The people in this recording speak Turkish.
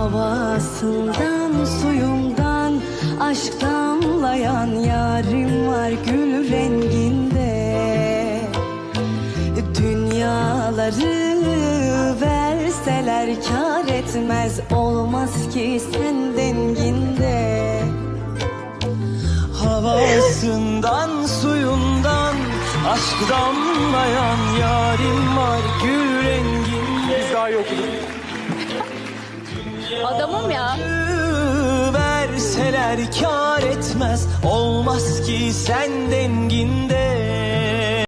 Havasından suyundan aşk damlayan yarim var gül renginde. Dünyaları verseler kar etmez olmaz ki sen denginde. Havasından suyundan aşk damlayan yarim var gül renginde. Biz daha iyi okuduk. Adamım ya. Verseler kar etmez olmaz ki sen denginde